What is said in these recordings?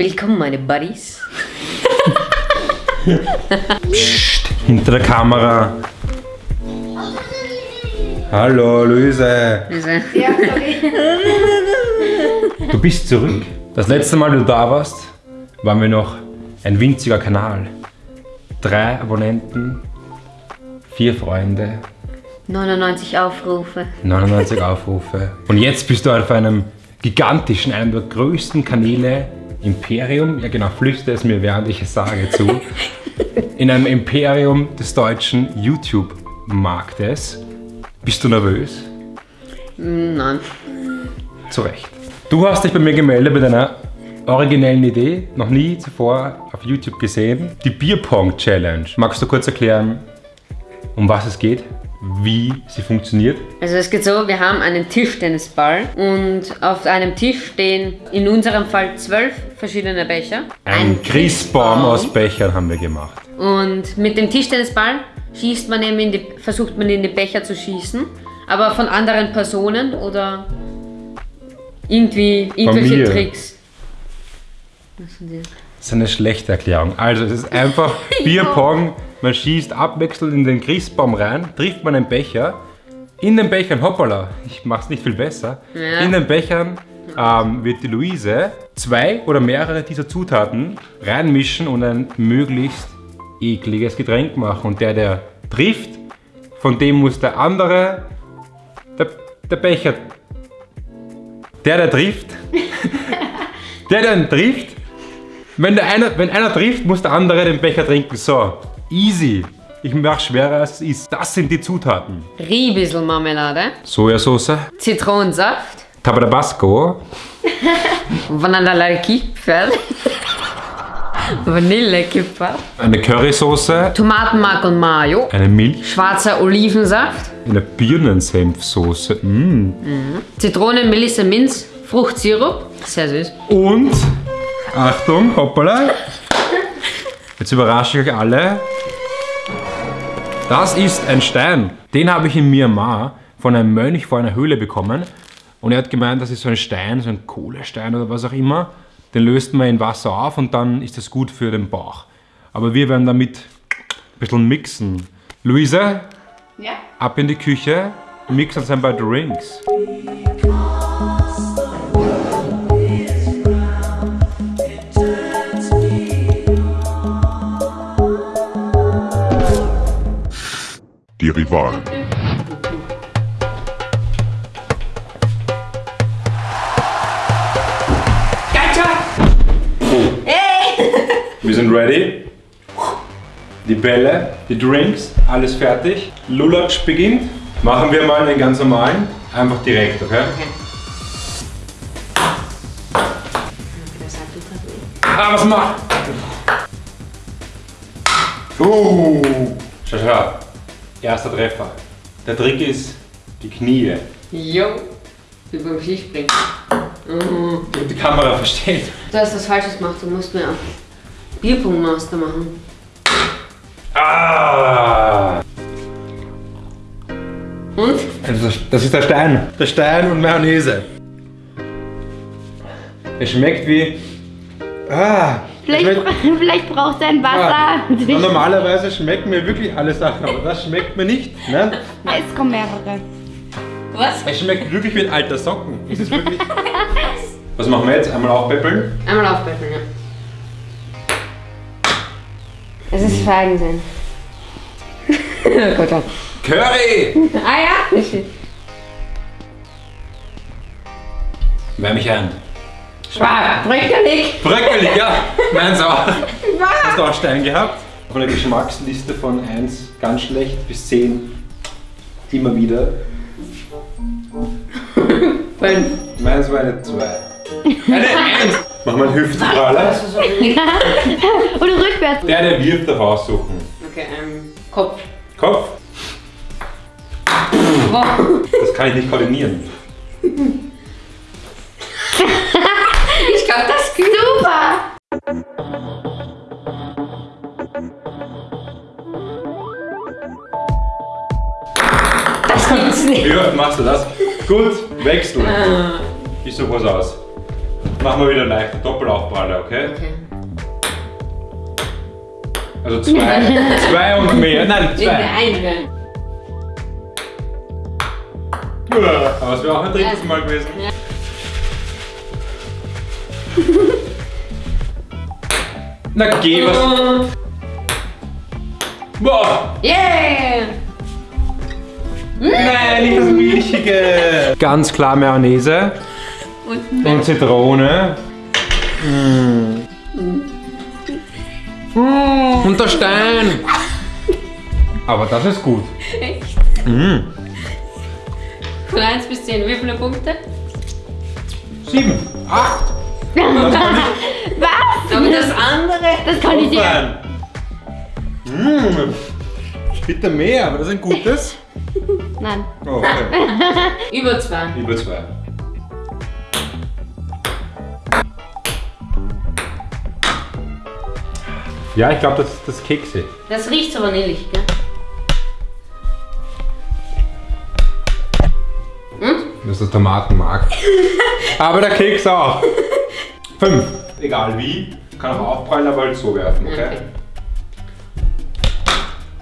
Willkommen, meine Buddies. Psst, hinter der Kamera. Hallo, Luise. Diese- Du bist zurück. Das letzte Mal, du da warst, waren wir noch ein winziger Kanal. Drei Abonnenten, vier Freunde, 99 Aufrufe. 99 Aufrufe. Und jetzt bist du auf einem gigantischen, einem der größten Kanäle, Imperium, ja genau, flüster es mir, während ich es sage, zu, in einem Imperium des deutschen YouTube-Marktes. Bist du nervös? Nein. Zu Recht. Du hast dich bei mir gemeldet mit einer originellen Idee, noch nie zuvor auf YouTube gesehen. Die Bierpong-Challenge. Magst du kurz erklären, um was es geht, wie sie funktioniert? Also es geht so, wir haben einen Tischtennisball und auf einem Tisch stehen in unserem Fall zwölf verschiedene Becher. Ein Christbaum aus Bechern haben wir gemacht. Und mit dem Tischtennisball schießt man eben in die, versucht man in die Becher zu schießen, aber von anderen Personen oder irgendwie irgendwelche. Tricks. Was sind die? Das ist eine schlechte Erklärung. Also es ist einfach Bierpong. Man schießt abwechselnd in den Christbaum rein, trifft man einen Becher. In den Bechern, hoppala, ich mach's nicht viel besser. Ja. In den Bechern ähm, wird die Luise zwei oder mehrere dieser Zutaten reinmischen und ein möglichst ekliges Getränk machen. Und der, der trifft, von dem muss der andere, der, der Becher, der, der trifft, der, der trifft, wenn, der einer, wenn einer trifft, muss der andere den Becher trinken. So, easy. Ich mache schwerer als es ist. Das sind die Zutaten. Riebisselmarmelade, Sojasauce, Zitronensaft, Tabasco, Vanillekipferl, Vanillekipferl, eine Currysoße, Tomatenmark und Mayo, eine Milch, schwarzer Olivensaft, eine Birnensenfsoße. Mm. Zitrone, Melisse, Minz, Fruchtsirup, sehr süß. und, Achtung, hoppala, jetzt überrasche ich euch alle. Das ist ein Stein. Den habe ich in Myanmar von einem Mönch vor einer Höhle bekommen. Und er hat gemeint, das ist so ein Stein, so ein Kohlestein oder was auch immer. Den löst man in Wasser auf und dann ist das gut für den Bauch. Aber wir werden damit ein bisschen mixen. Luisa, Ja? ab in die Küche, mix uns ein paar Drinks. Rivalen. Wir sind ready. Die Bälle, die Drinks, alles fertig. Lulatsch beginnt. Machen wir mal einen ganz normalen. Einfach direkt, okay? Ah, was macht? Uh, schau, schau. Erster Treffer. Der Trick ist die Knie. Jo, wie beim Skispringen. Ich hab die Kamera versteht. Du hast was Falsches gemacht, du musst mir Bierpongmaster machen. Ah! Und? Also das ist der Stein. Der Stein und Mayonnaise. Es schmeckt wie. Ah! Vielleicht, schmeckt- vielleicht braucht er ein Wasser. Ah, normalerweise schmecken mir wirklich alle Sachen, aber das schmeckt mir nicht. Ne? Es kommen mehrere. Was? Es schmeckt wirklich wie ein alter Socken. Es ist wirklich. Was machen wir jetzt? Einmal aufpäppeln. Einmal aufbrechen, ja. Es ist Feigensein. oh Gott. Curry! Ah ja? Wärm mich ein. Schwarz, bröckelig. Bröckelig, ja! Meins auch. Hast du auch Stein gehabt? Von der Geschmacksliste von 1 ganz schlecht bis 10 immer wieder. Fünf. Meins war eine 2. Eine 1! Mach mal einen Hüftpraller. Oder rückwärts. Der, der wirft, darf aussuchen. Okay, ähm, Kopf. Kopf, das kann ich nicht koordinieren. Super. Das gibt's nicht. Wie oft machst du das? Gut, wechsel. Ich suche was aus. Machen wir wieder leichter Doppelaufpraller, okay? Okay. Also zwei, zwei und mehr. Nein, zwei. Nein. Aber es wäre auch ein drittes Mal gewesen. Ja. Na geh was. Boah! Yeah! Nein, nicht das Milchige! Ganz klar Mayonnaise Und und Zitrone. Mm. Mm, und der Stein! Aber das ist gut. echt. Mm. Von 1 bis 10, wie viele Punkte? Sieben, acht. Was? Aber das andere. Das kann ich dir. Fein. Mm. Bitte mehr, aber das ist ein gutes. Nein. Oh, okay. Über 2. Über zwei. Ja, ich glaube, das ist das Kekse. Das riecht so vanillig, gell? Das ist der Tomatenmark. aber der Keks auch. Fünf. Egal wie. Kann auch aufprallen, aber halt so werfen, okay? Okay.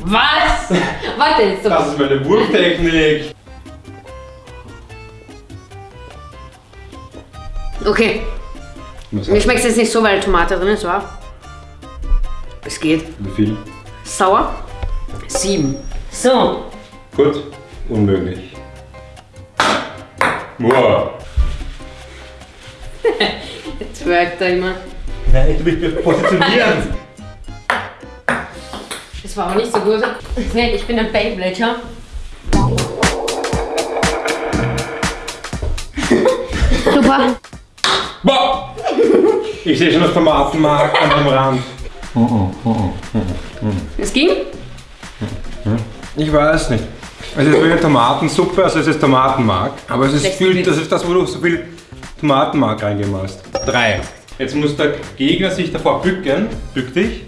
Was? Warte jetzt. So. Das ist meine Wurftechnik. Okay. Mir schmeckt es jetzt nicht so, weil Tomate drin ist, wa? Es geht. Wie viel? Sauer? Sieben. So. Gut. Unmöglich. Wow. Jetzt wirkt er immer. Nein, du mich positionieren. Das war aber nicht so gut. Nee, ich bin ein Beyblade, ja? Super. Boah! Ich sehe schon das Tomatenmark an dem Rand. Es ging? Ich weiß nicht. Es ist wie eine Tomatensuppe, also es ist Tomatenmark. Aber es ist viel, das ist das, wo du so viel Tomatenmark reingemacht hast. Drei. Jetzt muss der Gegner sich davor bücken. Bück dich.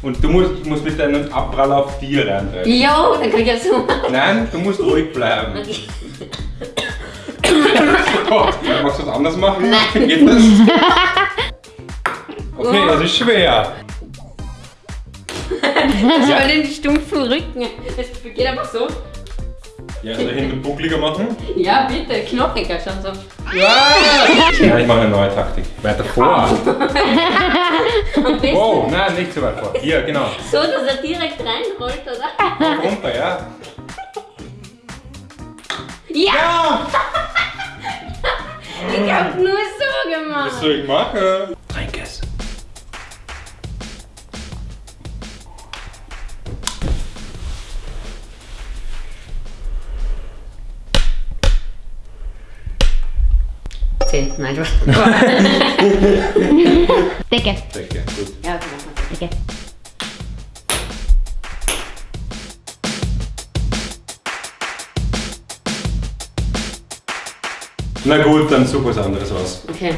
Und du musst, musst mit deinem Abprall auf dir reintreiben. Jo, dann kann ich ja so. Nein, du musst ruhig bleiben. Okay. Oh, magst du was anderes machen? Nein. Geht das? Okay, das ist schwer. Das war den stumpfen Rücken. Es geht einfach so. Ja, soll ich ihn buckliger machen? Ja, bitte, knochiger schon so. Ja! Ja, ich mache eine neue Taktik. Weiter vor. Besten Wow, nein, nicht so weit vor. Hier, genau. so, dass er direkt reinrollt, oder? Runter, ja? Ja! Ja! Ich hab nur so gemacht. Was soll ich machen? Zehn, nein, du. Decke. Decke, gut. Ja, okay, mach mal. Decke. Na gut, dann such was anderes aus. Okay.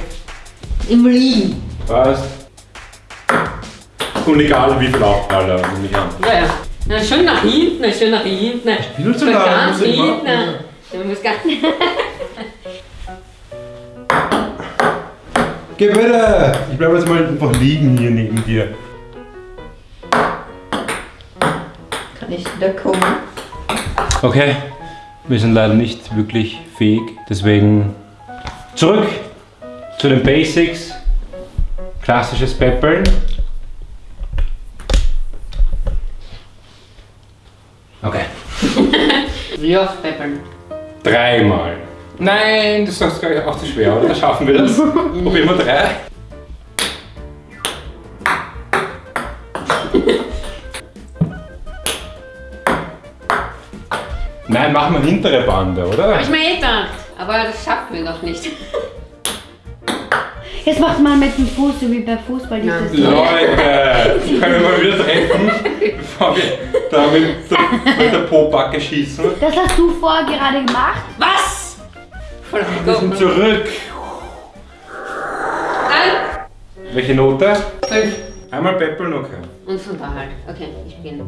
Im Liegen. Was? Und egal wie viel Aufpraller, nehme ich an. Ja, ja. Na, schön nach hinten, schön nach hinten. Viel zu lang, Ganz ich hinten. machen. Du musst gar Geh bitte! Ich bleibe jetzt mal einfach liegen hier neben dir. Kann ich wieder kommen? Okay, wir sind leider nicht wirklich fähig, deswegen zurück zu den Basics. Klassisches Peppeln. Okay. Wie oft peppern? Dreimal. Nein, das ist glaube ich auch zu schwer, oder? Schaffen wir das? Probieren wir drei. Nein, machen wir hintere Bande, oder? Hab ich mir eh gedacht. Aber das schaffen wir doch nicht. Jetzt macht man mit dem Fuß, so wie bei Fußball dieses Leute, können wir mal wieder treffen, bevor wir da mit, der- mit der Po-Backe schießen. Das hast du vorher gerade gemacht. Was? Wir sind zurück. Nein. Welche Note? Fünf. Einmal Peppeln, okay. Und von da halt. Okay, ich beginne.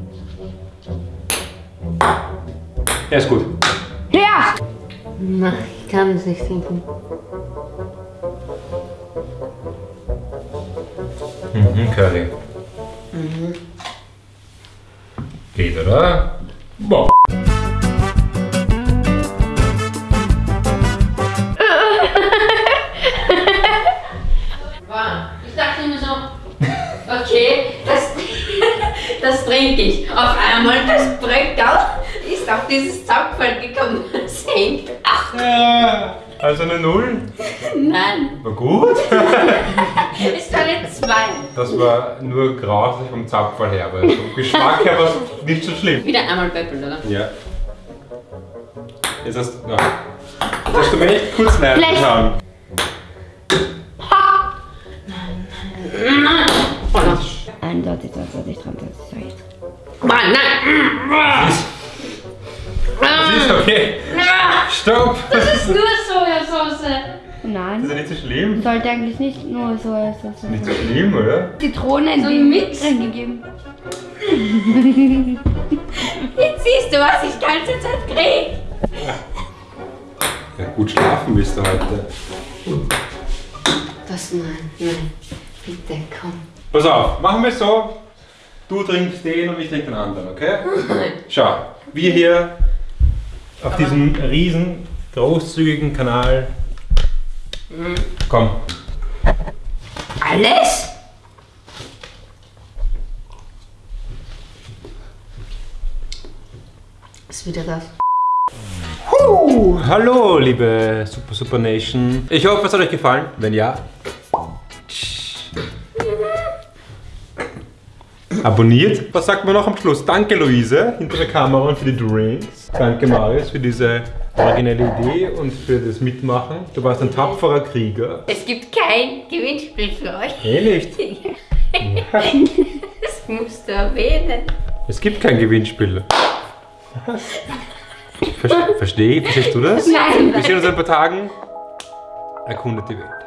Ja, ist gut. Ja. Nein, ich kann es nicht trinken. Mhm, Curry. Geht, oder? Boah. Dieses Zapfel gekommen. Das hängt. Ach Also eine Null. nein, War gut. es war eine 2. Das war nur grausig vom Zapfall her, aber vom Geschmack her war es nicht so schlimm. Wieder einmal böppeln, oder? Ja. Jetzt hast, na, jetzt hast du mir echt kurz getan. Eindeutig, eindeutig, eindeutig, ich. Mann, nein! Das ist okay. Stopp! Das ist, Nur Sojasauce. das Nein. ist ja nicht so schlimm. Sollte eigentlich nicht nur Sojasauce Nicht so sein. schlimm, oder? Zitronen So Mix. reingegeben. Jetzt siehst du, was ich die ganze Zeit krieg. Ja, gut schlafen bist du heute. Das nein, nein. Bitte, komm. Pass auf, machen wir es so. Du trinkst den und ich trinke den anderen, okay? Schau, wir hier auf diesem riesen großzügigen Kanal. Komm, Alles? Ist wieder das. Uh, hallo, liebe Super Super Nation. Ich hoffe, es hat euch gefallen. Wenn ja, abonniert. Was sagt man noch am Schluss? Danke, Luise, hinter der Kamera und für die Drinks. Danke, Marius, für diese originelle Idee und für das Mitmachen. Du warst ein tapferer Krieger. Es gibt kein Gewinnspiel für euch. Eh nicht. Das musst du erwähnen. Es gibt kein Gewinnspiel. Ver Versteh, verstehst du das? Nein. Wir sehen uns in ein paar Tagen. Erkundet die Welt.